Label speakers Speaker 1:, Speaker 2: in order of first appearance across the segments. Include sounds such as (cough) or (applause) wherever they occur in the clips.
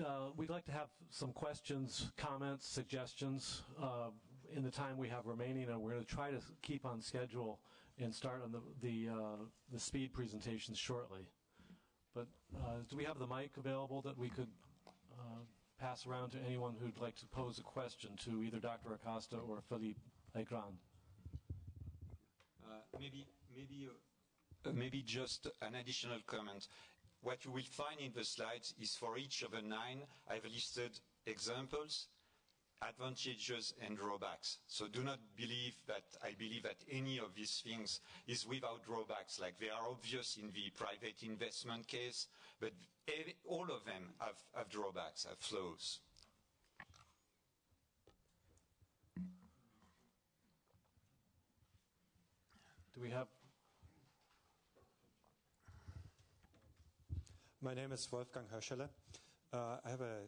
Speaker 1: uh, we'd like to have some questions, comments, suggestions uh, in the time we have remaining, and we're going to try to keep on schedule and start on the the, uh, the speed presentations shortly. But uh, do we have the mic available that we could uh, pass around to anyone who'd like to pose a question to either Dr. Acosta or Philippe Aigrain?
Speaker 2: Uh, maybe, maybe, maybe just an additional comment. What you will find in the slides is for each of the nine, I've listed examples, advantages and drawbacks. So do not believe that I believe that any of these things is without drawbacks. Like they are obvious in the private investment case, but all of them have, have drawbacks, have flaws.
Speaker 1: Do we have?
Speaker 3: My name is Wolfgang Höschele. Uh, I have a,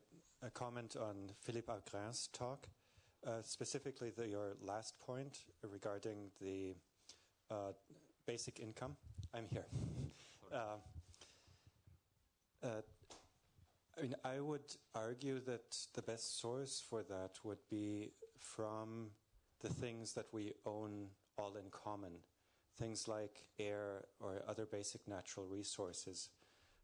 Speaker 3: a, comment on Philippe Aigrain's talk, uh, specifically the, your last point regarding the uh, basic income. I'm here. (laughs) Uh, uh, I mean, I would argue that the best source for that would be from the things that we own all in common things like air or other basic natural resources,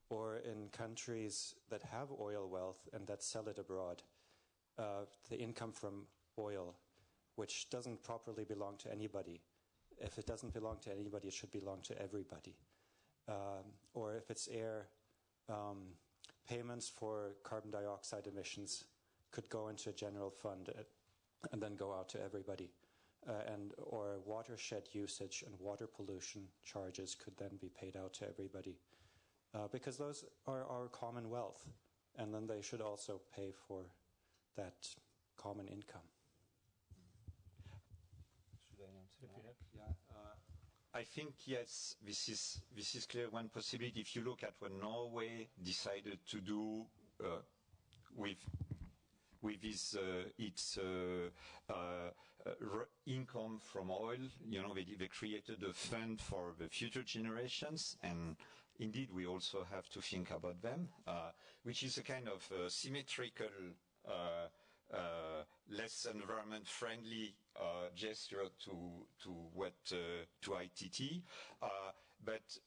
Speaker 3: or in countries that have oil wealth and that sell it abroad, uh, the income from oil, which doesn't properly belong to anybody. If it doesn't belong to anybody, it should belong to everybody. Um, or if it's air, um, payments for carbon dioxide emissions could go into a general fund uh, and then go out to everybody uh, and or watershed usage and water pollution charges could then be paid out to everybody uh, because those are our common wealth and then they should also pay for that common income.
Speaker 2: Should I answer? Yeah. Uh, I think yes, this is this is clear one possibility. If you look at what Norway decided to do uh, with with his, uh, its uh, uh, income from oil. You know, they, they created a fund for the future generations, and indeed, we also have to think about them, which is a kind of symmetrical. Uh, less environment friendly uh, gesture to to what uh, to ITT, but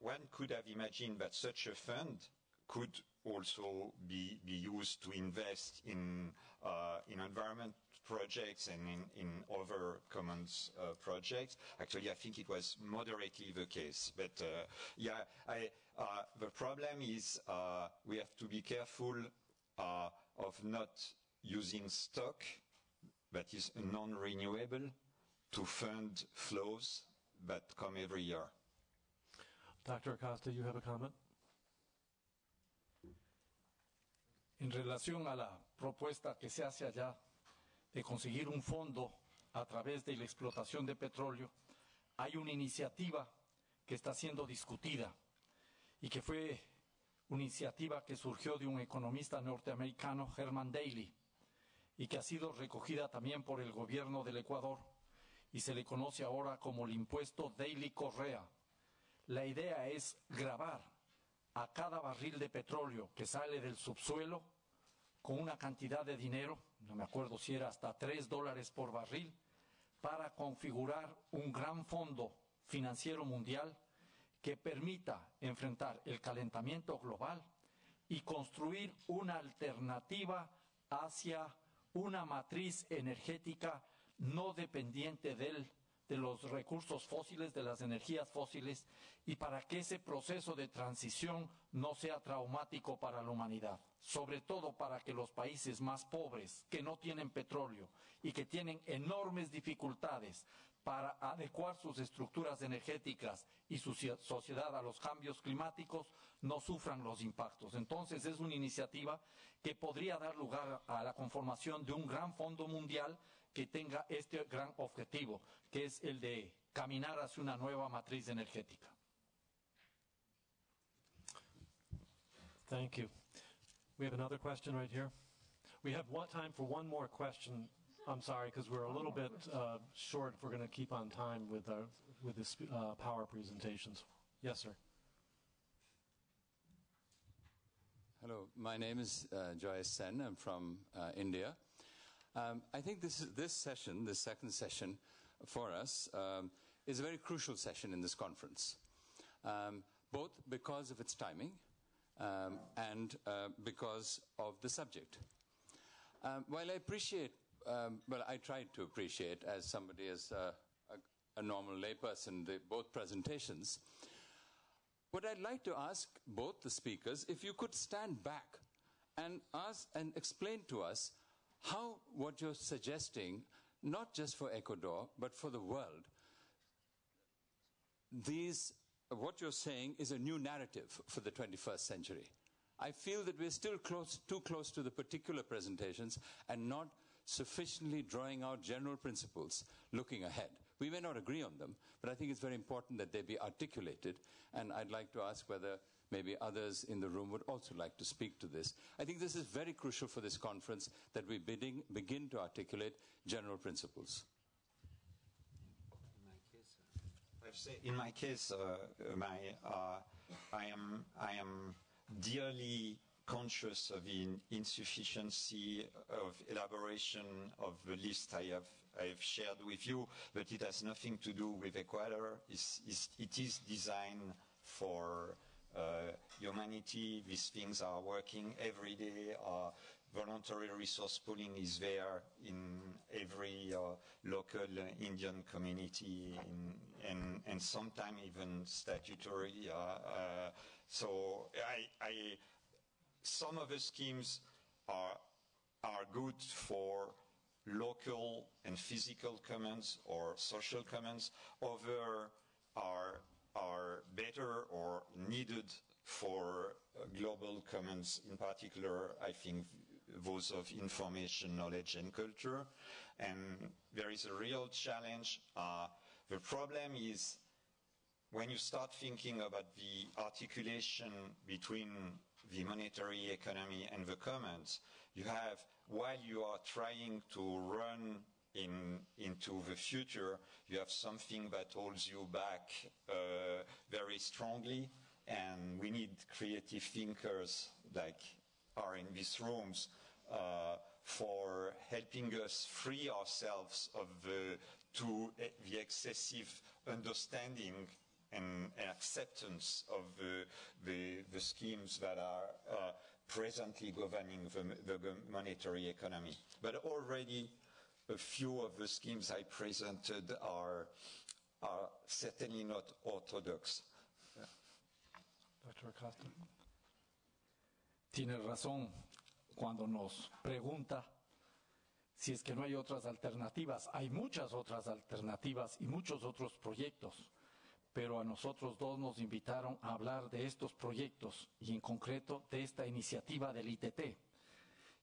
Speaker 2: one could have imagined that such a fund could also be, be used to invest in, uh, in environment projects and in, in other commons uh, projects. Actually, I think it was moderately the case. But uh, yeah, I, uh, the problem is uh, we have to be careful uh, of not using stock that is non-renewable to fund flows that come every year.
Speaker 1: Dr. Acosta, you have a comment?
Speaker 4: en relación a la propuesta que se hace allá de conseguir un fondo a través de la explotación de petróleo, hay una iniciativa que está siendo discutida y que fue una iniciativa que surgió de un economista norteamericano, Herman Daly, y que ha sido recogida también por el gobierno del Ecuador y se le conoce ahora como el impuesto Daily Correa. La idea es grabar a cada barril de petróleo que sale del subsuelo con una cantidad de dinero, no me acuerdo si era hasta tres dólares por barril, para configurar un gran fondo financiero mundial que permita enfrentar el calentamiento global y construir una alternativa hacia una matriz energética no dependiente del de los recursos fósiles, de las energías fósiles, y para que ese proceso de transición no sea traumático para la humanidad, sobre todo para que los países más pobres, que no tienen petróleo y que tienen enormes dificultades para adecuar sus estructuras energéticas y su sociedad a los cambios climáticos, no sufran los impactos. Entonces es una iniciativa que podría dar lugar a la conformación de un gran fondo mundial que tenga este gran objetivo, que es el de caminar hacia una nueva matriz energética.
Speaker 1: Thank you. We have another question right here. We have one time for one more question. I'm sorry, because we're a little bit uh, short if we're going to keep on time with, our, with this uh, power presentations. Yes, sir.
Speaker 5: Hello, my name is uh, Joy Sen. I'm from uh, India. Um, I think this, this session, this second session for us, um, is a very crucial session in this conference, um, both because of its timing um, and uh, because of the subject. Um, while I appreciate, um, well, I tried to appreciate as somebody as a, a, a normal layperson the, both presentations. What I'd like to ask both the speakers, if you could stand back and ask and explain to us how what you're suggesting, not just for Ecuador, but for the world, these, what you're saying is a new narrative for the 21st century. I feel that we're still close, too close to the particular presentations and not sufficiently drawing out general principles looking ahead. We may not agree on them, but I think it's very important that they be articulated, and I'd like to ask whether maybe others in the room would also like to speak to this. I think this is very crucial for this conference that we bidding, begin to articulate general principles.
Speaker 2: In my case, uh, my, uh, I am, I am dearly conscious of the insufficiency of elaboration of the list I have, I have shared with you, but it has nothing to do with Ecuador. It's, it's, it is designed for uh, humanity. These things are working every day. Uh, voluntary resource pooling is there in every uh, local Indian community in, and, and sometimes even statutory. so I, I, some of the schemes are, are good for local and physical commons or social commons. Other are, are better or needed for global commons, in particular, I think, those of information, knowledge, and culture. And there is a real challenge. Uh, the problem is when you start thinking about the articulation between the monetary economy and the commons, you have, while you are trying to run in, into the future, you have something that holds you back uh, very strongly, and we need creative thinkers like are in these rooms uh, for helping us free ourselves of the, to uh, the excessive understanding and, and acceptance of the, the, the, schemes that are uh, presently governing the, the, monetary economy. But already a few of the schemes I presented are, are certainly not orthodox.
Speaker 4: Dr. Acosta. Tiene razón cuando nos pregunta si es que no hay otras alternativas. Hay muchas otras alternativas y muchos otros proyectos pero a nosotros dos nos invitaron a hablar de estos proyectos y en concreto de esta iniciativa del ITT,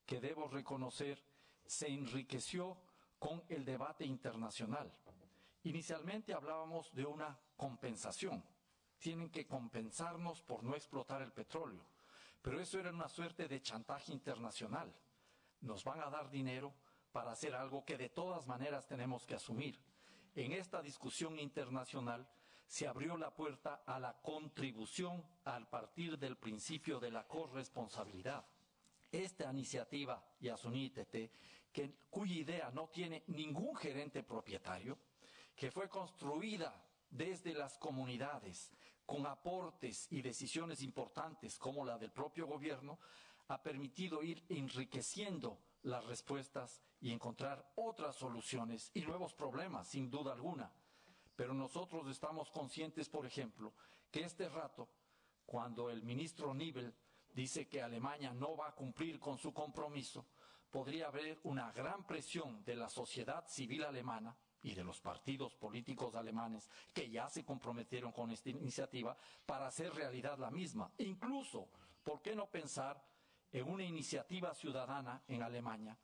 Speaker 4: que debo reconocer se enriqueció con el debate internacional. Inicialmente hablábamos de una compensación. Tienen que compensarnos por no explotar el petróleo. Pero eso era una suerte de chantaje internacional. Nos van a dar dinero para hacer algo que de todas maneras tenemos que asumir. En esta discusión internacional se abrió la puerta a la contribución al partir del principio de la corresponsabilidad. Esta iniciativa, Yasunitete, que, cuya idea no tiene ningún gerente propietario, que fue construida desde las comunidades, con aportes y decisiones importantes como la del propio gobierno, ha permitido ir enriqueciendo las respuestas y encontrar otras soluciones y nuevos problemas, sin duda alguna. Pero nosotros estamos conscientes, por ejemplo, que este rato, cuando el ministro Nibel dice que Alemania no va a cumplir con su compromiso, podría haber una gran presión de la sociedad civil alemana y de los partidos políticos alemanes que ya se comprometieron con esta iniciativa para hacer realidad la misma. incluso, ¿por qué no pensar en una iniciativa ciudadana en Alemania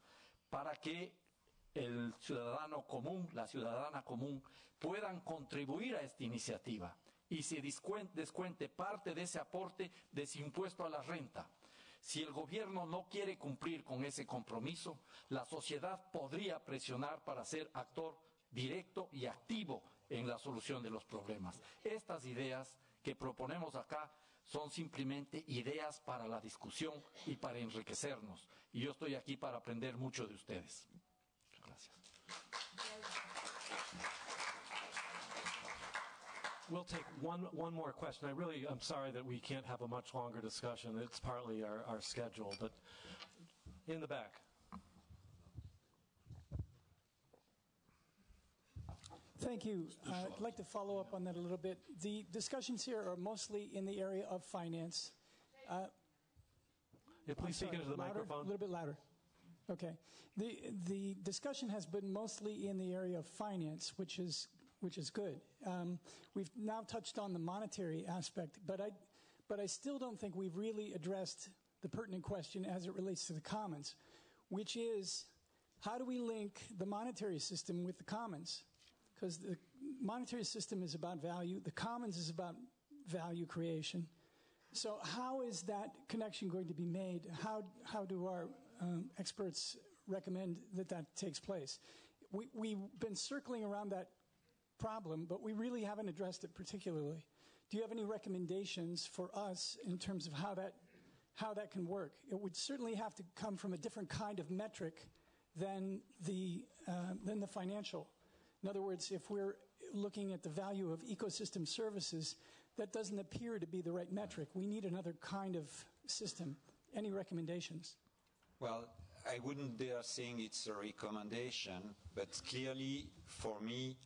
Speaker 4: para que el ciudadano común, la ciudadana común, puedan contribuir a esta iniciativa y se descuente parte de ese aporte de ese impuesto a la renta. Si el gobierno no quiere cumplir con ese compromiso, la sociedad podría presionar para ser actor directo y activo en la solución de los problemas. Estas ideas que proponemos acá son simplemente ideas para la discusión y para enriquecernos. Y yo estoy aquí para aprender mucho de ustedes.
Speaker 1: We'll take one, one more question. I really, I'm sorry that we can't have a much longer discussion. It's partly our, our schedule, but in the back.
Speaker 6: Thank you. Uh, I'd like to follow up on that a little bit. The discussions here are mostly in the area of finance. Uh,
Speaker 1: Yeah, please speak into the
Speaker 6: louder?
Speaker 1: microphone.
Speaker 6: A little bit louder. Okay. The the discussion has been mostly in the area of finance, which is which is good. Um, we've now touched on the monetary aspect, but I but I still don't think we've really addressed the pertinent question as it relates to the commons, which is how do we link the monetary system with the commons? Because the monetary system is about value, the commons is about value creation. So, how is that connection going to be made? How, how do our um, experts recommend that that takes place? We, we've been circling around that problem, but we really haven't addressed it particularly. Do you have any recommendations for us in terms of how that, how that can work? It would certainly have to come from a different kind of metric than the, uh, than the financial. In other words, if we're looking at the value of ecosystem services, that doesn't appear to be the right metric. We need another kind of system. Any recommendations?
Speaker 2: Well, I wouldn't dare saying it's a recommendation, but clearly for me,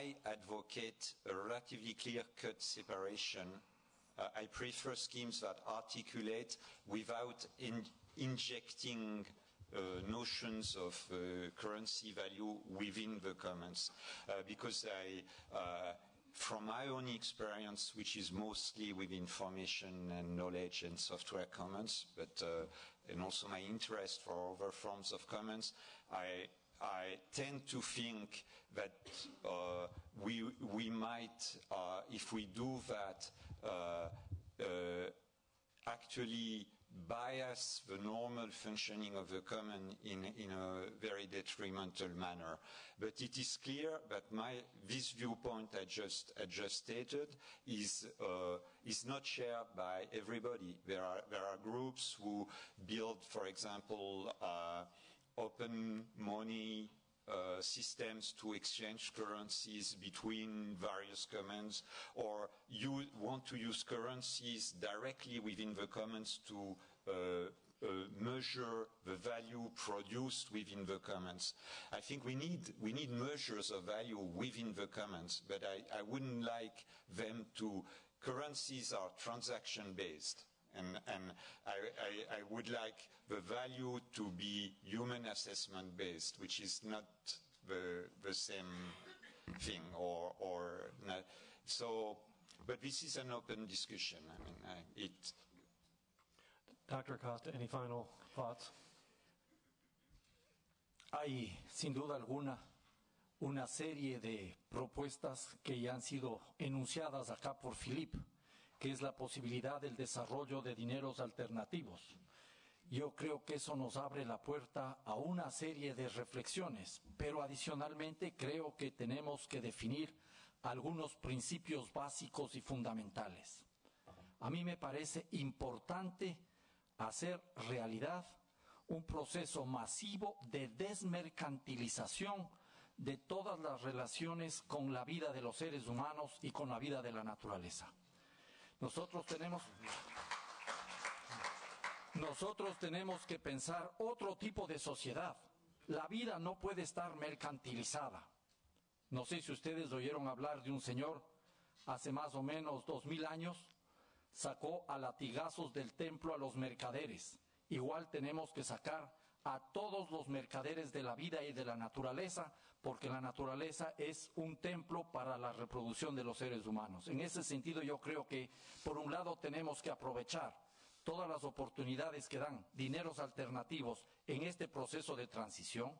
Speaker 2: I advocate a relatively clear-cut separation. Uh, I prefer schemes that articulate without in- injecting uh, notions of uh, currency value within the commons, uh, because I uh, from my own experience, which is mostly with information and knowledge and software commons, but uh, and also my interest for other forms of commons, I I tend to think that uh, we we might, uh, if we do that, uh, actually bias the normal functioning of the common in, in a very detrimental manner. But it is clear that my, this viewpoint I just, I just stated is, uh, is not shared by everybody. There are, there are groups who build, for example, uh, open money uh, systems to exchange currencies between various commons, or you want to use currencies directly within the commons to uh, uh, measure the value produced within the commons. I think we need we need measures of value within the commons, but I, I wouldn't like them to. Currencies are transaction based. And, and I, I, I, would like the value to be human assessment based, which is not the, the same thing or, or not. So, but this is an open discussion. I mean, I, it.
Speaker 1: Dr. Acosta, any final thoughts?
Speaker 4: Hay, sin duda alguna, una serie de propuestas que ya han sido enunciadas acá por Philippe que es la posibilidad del desarrollo de dineros alternativos. Yo creo que eso nos abre la puerta a una serie de reflexiones, pero adicionalmente creo que tenemos que definir algunos principios básicos y fundamentales. A mí me parece importante hacer realidad un proceso masivo de desmercantilización de todas las relaciones con la vida de los seres humanos y con la vida de la naturaleza. Nosotros tenemos, nosotros tenemos que pensar otro tipo de sociedad. La vida no puede estar mercantilizada. No sé si ustedes oyeron hablar de un señor hace más o menos dos mil años, sacó a latigazos del templo a los mercaderes. Igual tenemos que sacar a todos los mercaderes de la vida y de la naturaleza, porque la naturaleza es un templo para la reproducción de los seres humanos. En ese sentido, yo creo que, por un lado, tenemos que aprovechar todas las oportunidades que dan dineros alternativos en este proceso de transición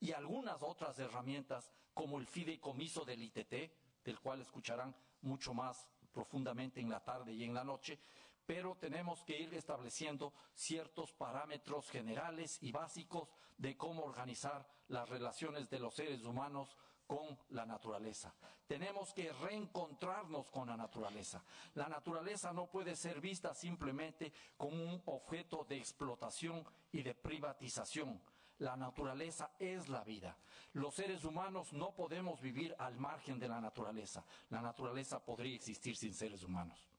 Speaker 4: y algunas otras herramientas como el fideicomiso del ITT, del cual escucharán mucho más profundamente en la tarde y en la noche, pero tenemos que ir estableciendo ciertos parámetros generales y básicos de cómo organizar las relaciones de los seres humanos con la naturaleza. Tenemos que reencontrarnos con la naturaleza. La naturaleza no puede ser vista simplemente como un objeto de explotación y de privatización. La naturaleza es la vida. Los seres humanos no podemos vivir al margen de la naturaleza. La naturaleza podría existir sin seres humanos.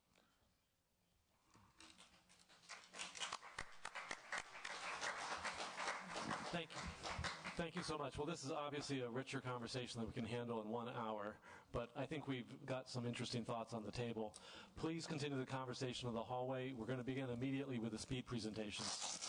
Speaker 1: Thank you. Thank you so much. Well, this is obviously a richer conversation that we can handle in one hour, but I think we've got some interesting thoughts on the table. Please continue the conversation in the hallway. We're going to begin immediately with the speed presentations.